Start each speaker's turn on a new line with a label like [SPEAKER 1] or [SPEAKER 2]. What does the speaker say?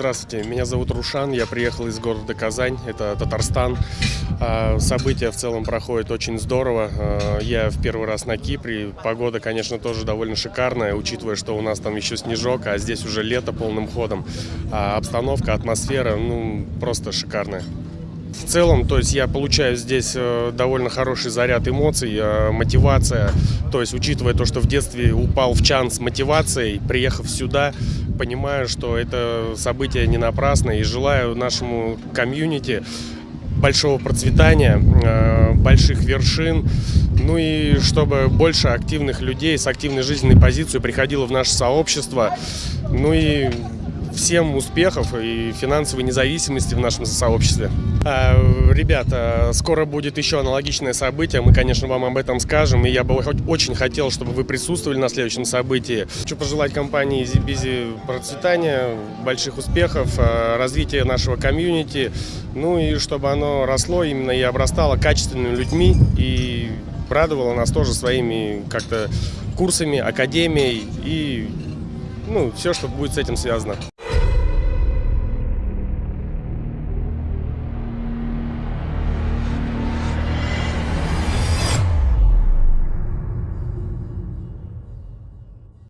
[SPEAKER 1] Здравствуйте, меня зовут Рушан, я приехал из города Казань, это Татарстан. А, События в целом проходят очень здорово. А, Я в первый раз на Кипре, погода, конечно, тоже довольно шикарная, учитывая, что у нас там еще снежок, а здесь уже лето полным ходом. А Обстановка, атмосфера, ну, просто шикарная. В целом, то есть я получаю здесь э, довольно хороший заряд эмоций, э, мотивация. То есть, учитывая то, что в детстве упал в чан с мотивацией, приехав сюда, понимаю, что это событие не напрасно и желаю нашему комьюнити большого процветания, э, больших вершин, ну и чтобы больше активных людей с активной жизненной позицией приходило в наше сообщество, ну и всем успехов и финансовой независимости в нашем сообществе. А, Ребята, скоро будет еще аналогичное событие, мы, конечно, вам об этом скажем, и я бы очень хотел, чтобы вы присутствовали на следующем событии. Хочу пожелать компании Busy процветания, больших успехов, а, развития нашего комьюнити, ну и чтобы оно росло именно и обрастало качественными людьми и радовало нас тоже своими как-то курсами, академией и ну, все, что будет с этим связано.